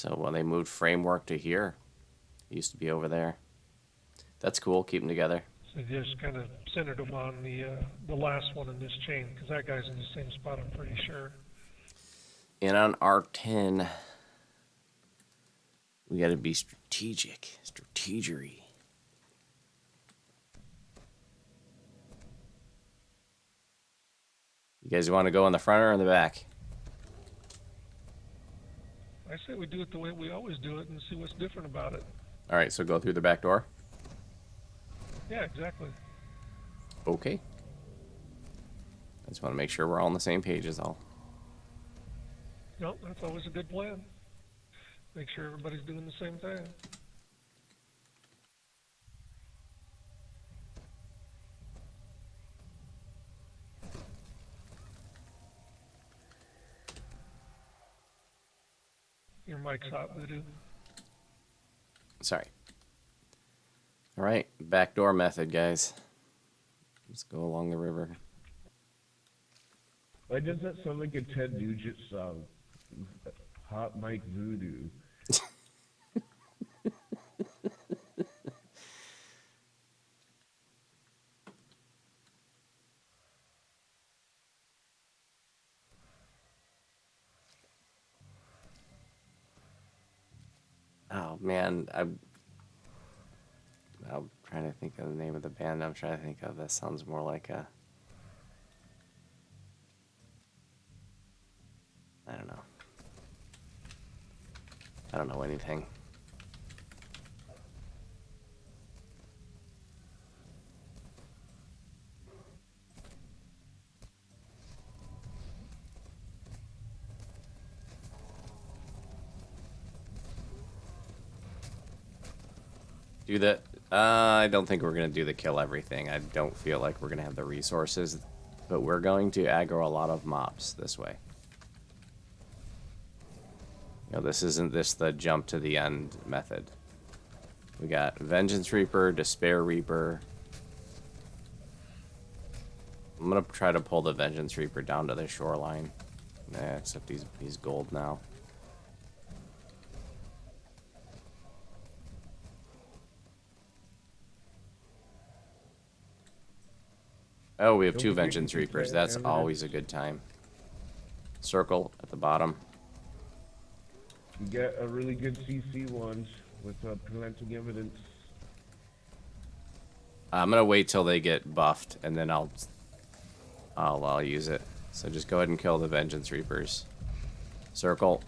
So when they moved framework to here, it used to be over there. That's cool. Keep them together. So they just kind of centered them on the, uh, the last one in this chain, because that guy's in the same spot, I'm pretty sure. And on R10, we got to be strategic, strategery. You guys want to go in the front or in the back? We do it the way we always do it and see what's different about it. All right, so go through the back door. Yeah, exactly. Okay. I just want to make sure we're all on the same page is all. No, that's always a good plan. Make sure everybody's doing the same thing. Your mic's hot, Voodoo. Sorry. All right, backdoor method, guys. Let's go along the river. Why does that sound like a Ted Nugent song? Hot Mike Voodoo. Oh man, I'm. I'm trying to think of the name of the band. I'm trying to think of. That sounds more like a. I don't know. I don't know anything. Do the. Uh, I don't think we're gonna do the kill everything. I don't feel like we're gonna have the resources, but we're going to aggro a lot of mobs this way. You know, this isn't this the jump to the end method. We got Vengeance Reaper, Despair Reaper. I'm gonna try to pull the Vengeance Reaper down to the shoreline. Nah, except he's he's gold now. Oh, we have two Vengeance Reapers. That's always a good time. Circle at the bottom. You get a really good CC ones with uh, preventing evidence. I'm gonna wait till they get buffed, and then I'll, I'll, I'll use it. So just go ahead and kill the Vengeance Reapers. Circle.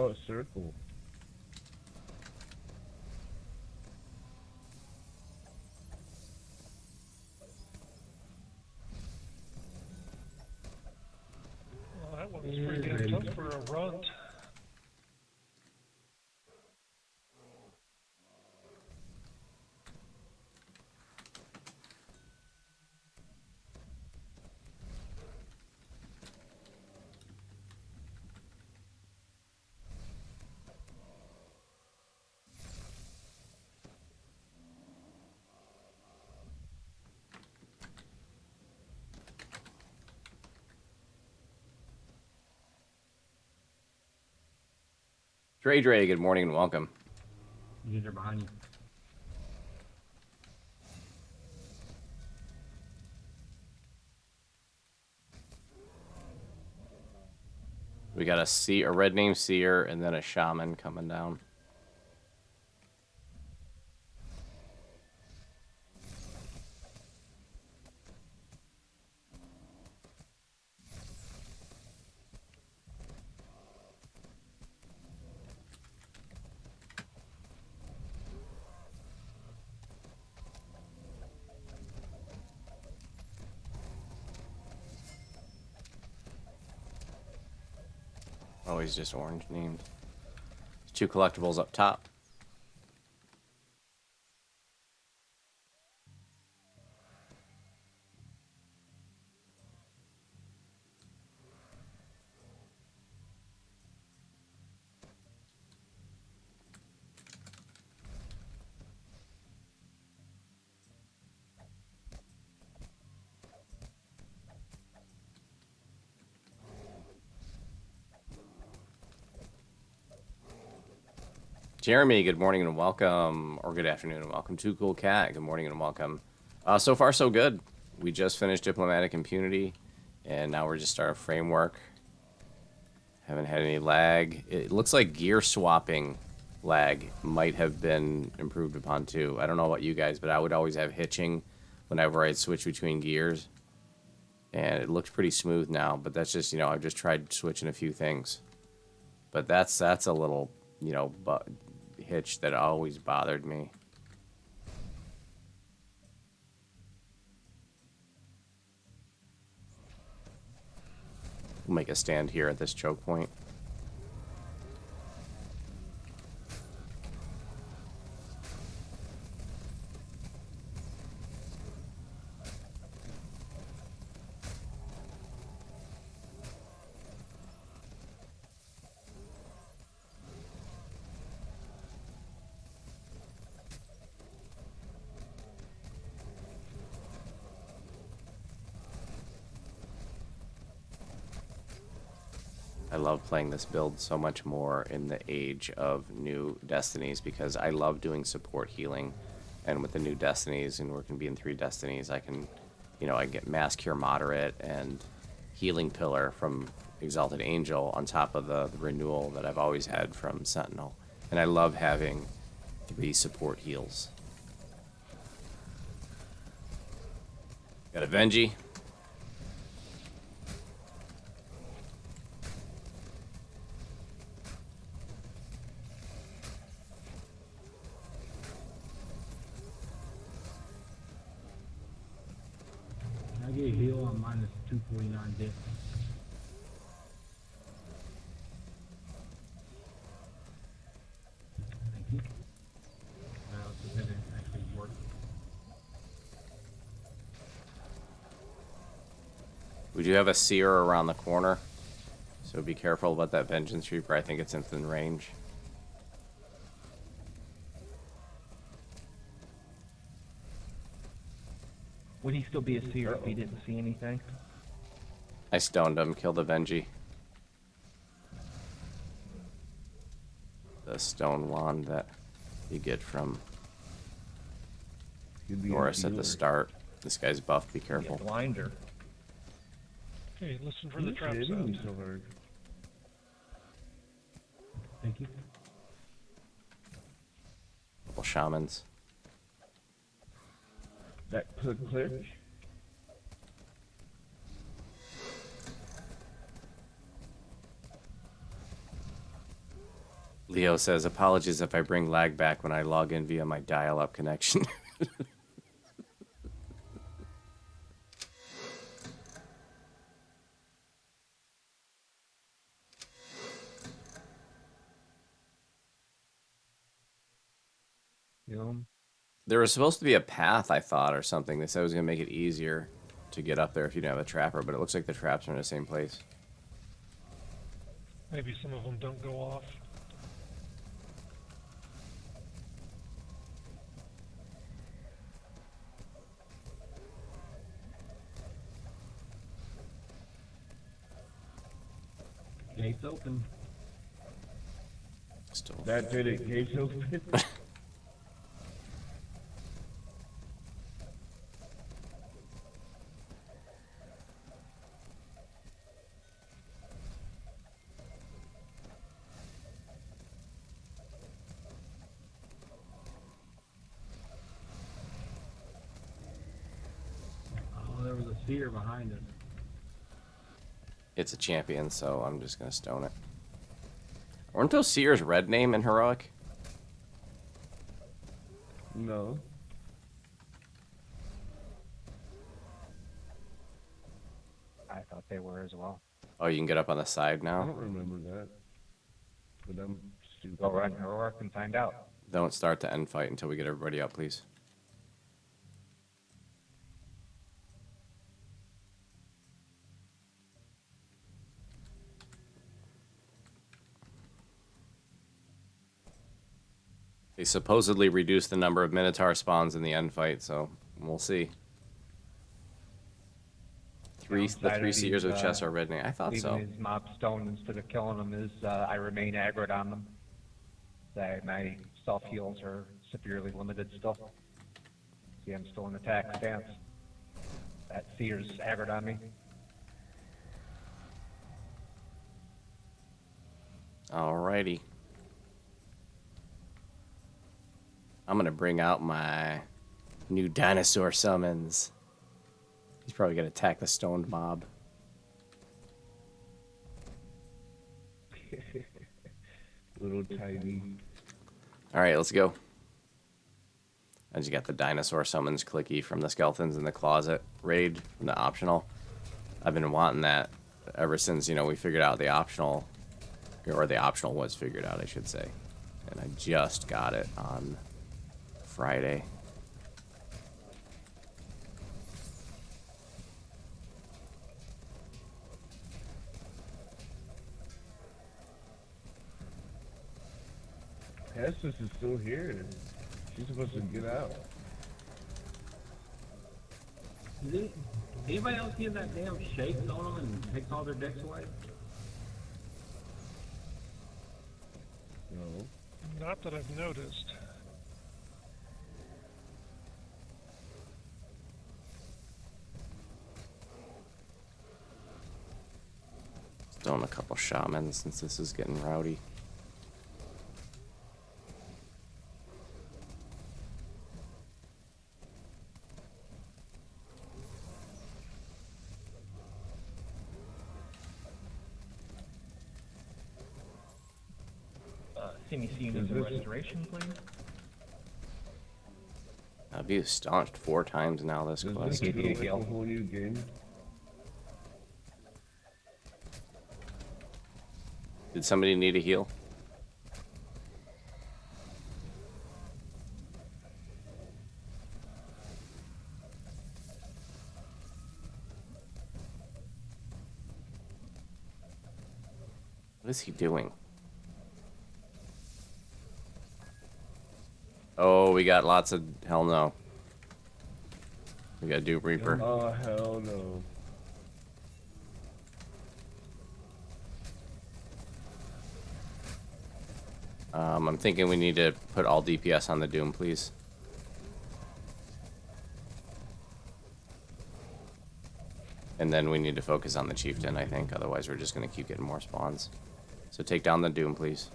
Oh, circle. Well, that one was pretty damn tough for a runt. Dre Dre, good morning and welcome. you're behind you. We got a sea, a red name seer, and then a shaman coming down. Always just orange named. Two collectibles up top. Jeremy, good morning and welcome, or good afternoon and welcome to Cool Cat. Good morning and welcome. Uh, so far, so good. We just finished diplomatic impunity, and now we're just starting framework. Haven't had any lag. It looks like gear swapping lag might have been improved upon too. I don't know about you guys, but I would always have hitching whenever I'd switch between gears. And it looks pretty smooth now, but that's just, you know, I've just tried switching a few things. But that's that's a little, you know, bu- hitch that always bothered me. We'll make a stand here at this choke point. I love playing this build so much more in the age of new destinies because I love doing support healing. And with the new destinies, and we're going to be in three destinies, I can, you know, I get Mass Cure Moderate and Healing Pillar from Exalted Angel on top of the, the renewal that I've always had from Sentinel. And I love having three support heals. Got a Venji. Can I get a heal on minus 249 dip? Thank you. Now, so that it actually worked. We do have a seer around the corner, so be careful about that vengeance reaper. I think it's within range. Would he still be a seer if he didn't see anything? I stoned him, killed the Venji. The stone wand that you get from Norris at the start. This guy's buff, be Be careful. blinder. Okay, listen for the Who's trap sound. me? Thank you. Couple shamans. That click click. Leo says, apologies if I bring lag back when I log in via my dial-up connection. there was supposed to be a path, I thought, or something. They said it was going to make it easier to get up there if you didn't have a trapper, but it looks like the traps are in the same place. Maybe some of them don't go off. Gates open. Still. That did it. Gates open. There was a seer behind us. It's a champion, so I'm just gonna stone it. Weren't those seers red name in heroic? no. I thought they were as well. Oh, you can get up on the side now? I don't remember that. But I'm stupid. Go run heroic and find out. Don't start the end fight until we get everybody up, please. They supposedly reduced the number of Minotaur spawns in the end fight, so we'll see. Three, the three seers these, of chess uh, are red name. I thought so. his mob stoned instead of killing them is uh, I remain aggroed on them. That my self heals are severely limited still. See, I'm still in attack stance. That seer's aggroed on me. Alrighty. I'm gonna bring out my new dinosaur summons. He's probably gonna attack the stoned mob. Little tiny. Alright, let's go. I just got the dinosaur summons clicky from the skeletons in the closet raid from the optional. I've been wanting that ever since, you know, we figured out the optional or the optional was figured out, I should say. And I just got it on Friday. Estes is still here. She's supposed to get out. Did anybody else get that damn shake on them and takes all their decks away? No. Not that I've noticed. Throwing a couple shamans since this is getting rowdy. Uh, CMC needs a restoration, please. I've been staunched four times now this Does quest. this Give a like a heal. whole new game? Did somebody need a heal? What is he doing? Oh, we got lots of hell no. We got Dupe Reaper. Oh hell no. Um, I'm thinking we need to put all DPS on the Doom, please. And then we need to focus on the Chieftain, I think. Otherwise, we're just going to keep getting more spawns. So take down the Doom, please.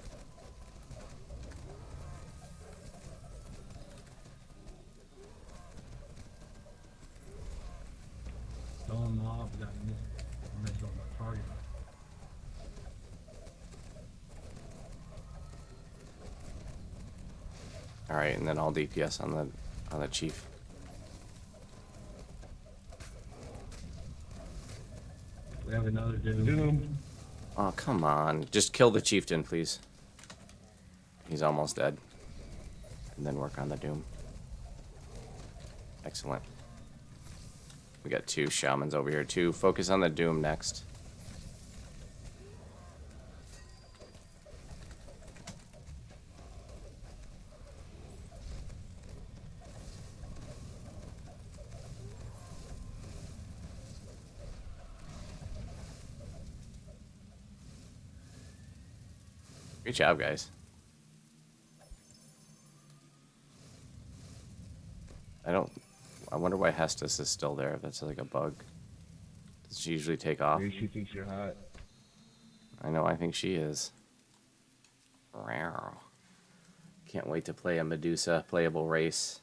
Stone mob missed, messed up my target. All right, and then all DPS on the on the Chief. We have another dude. Doom. Oh, come on. Just kill the Chieftain, please. He's almost dead. And then work on the Doom. Excellent. We got two shamans over here, too. Focus on the Doom next. Good job, guys. I don't. I wonder why Hestus is still there. If that's like a bug. Does she usually take off? Maybe she thinks you're hot. I know. I think she is. Rawr. Can't wait to play a Medusa playable race.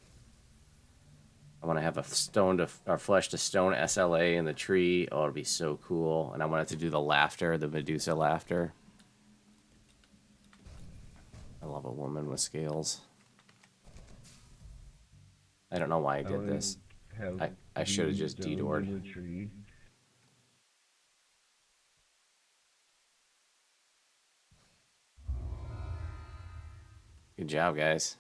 I want to have a stone to or flesh to stone SLA in the tree. Oh, it'll be so cool. And I want it to do the laughter, the Medusa laughter. I love a woman with scales. I don't know why I did wanna this. I- I just dedored. in the tree. Good job, guys.